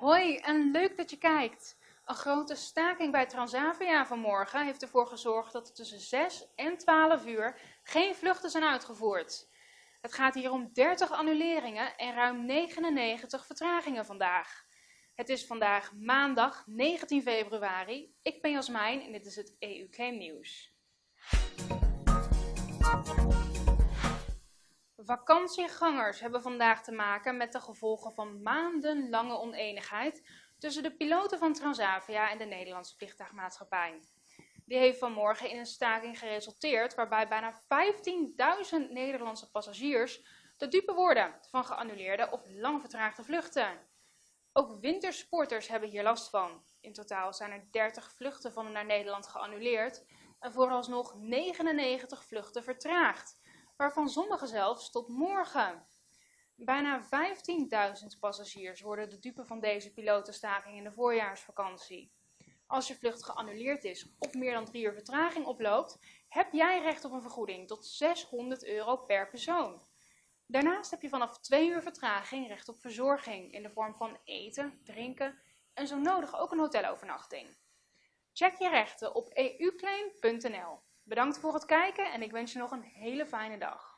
Hoi en leuk dat je kijkt. Een grote staking bij Transavia vanmorgen heeft ervoor gezorgd dat er tussen 6 en 12 uur geen vluchten zijn uitgevoerd. Het gaat hier om 30 annuleringen en ruim 99 vertragingen vandaag. Het is vandaag maandag 19 februari. Ik ben Jasmijn en dit is het EU Nieuws. Vakantiegangers hebben vandaag te maken met de gevolgen van maandenlange oneenigheid tussen de piloten van Transavia en de Nederlandse vliegtuigmaatschappij. Die heeft vanmorgen in een staking geresulteerd waarbij bijna 15.000 Nederlandse passagiers de dupe worden van geannuleerde of lang vertraagde vluchten. Ook wintersporters hebben hier last van. In totaal zijn er 30 vluchten van naar Nederland geannuleerd en vooralsnog 99 vluchten vertraagd waarvan sommige zelfs tot morgen. Bijna 15.000 passagiers worden de dupe van deze pilotenstaking in de voorjaarsvakantie. Als je vlucht geannuleerd is of meer dan drie uur vertraging oploopt, heb jij recht op een vergoeding tot 600 euro per persoon. Daarnaast heb je vanaf twee uur vertraging recht op verzorging in de vorm van eten, drinken en zo nodig ook een hotelovernachting. Check je rechten op euclaim.nl. Bedankt voor het kijken en ik wens je nog een hele fijne dag.